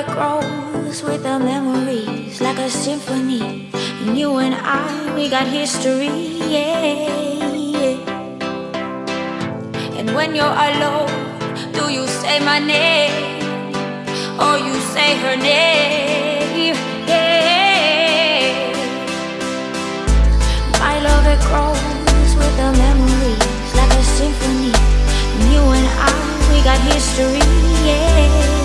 it grows with the memories like a symphony. And you and I, we got history, yeah, yeah. And when you're alone, do you say my name? Or you say her name, yeah. My love, it grows with the memories like a symphony. And you and I, we got history, yeah.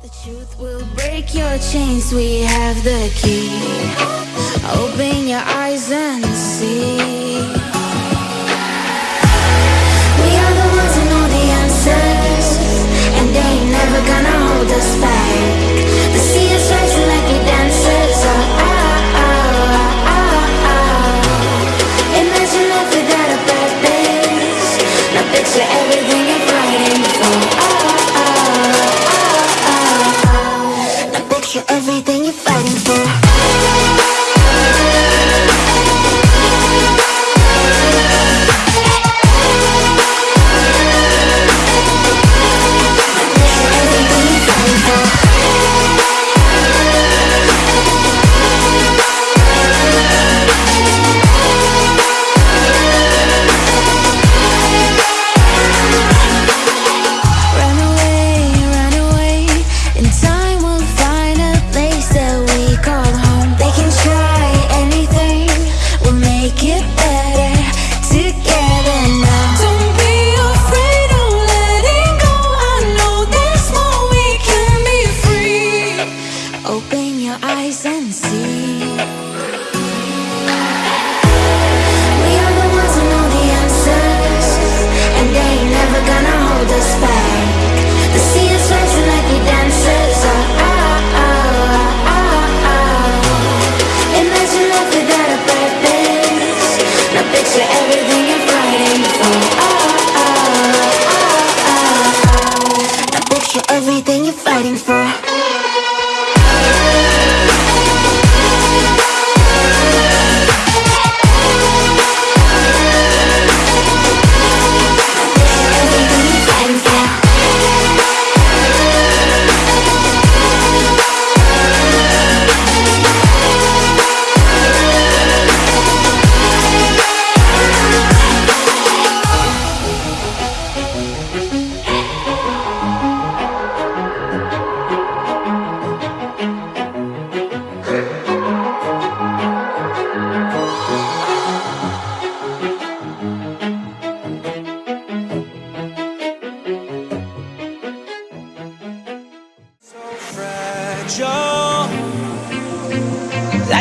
The truth will break your chains, we have the key. Open your eyes and see. Everything Open your eyes and see.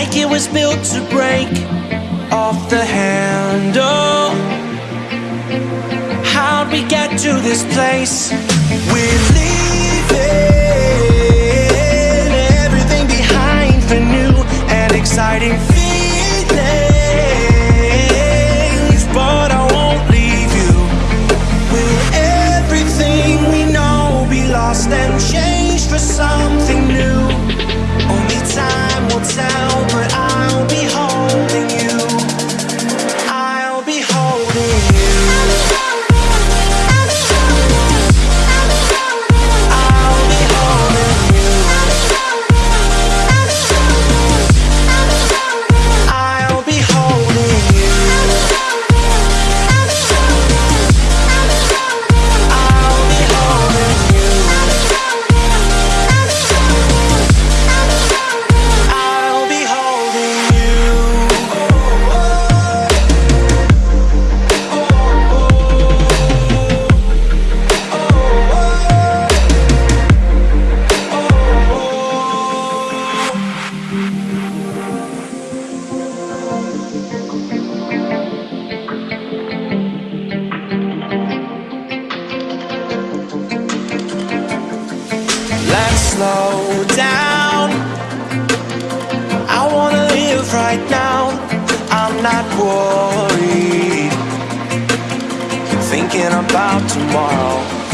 Like it was built to break off the handle How'd we get to this place? We're leaving everything behind for new and exciting worried. Thinking about tomorrow.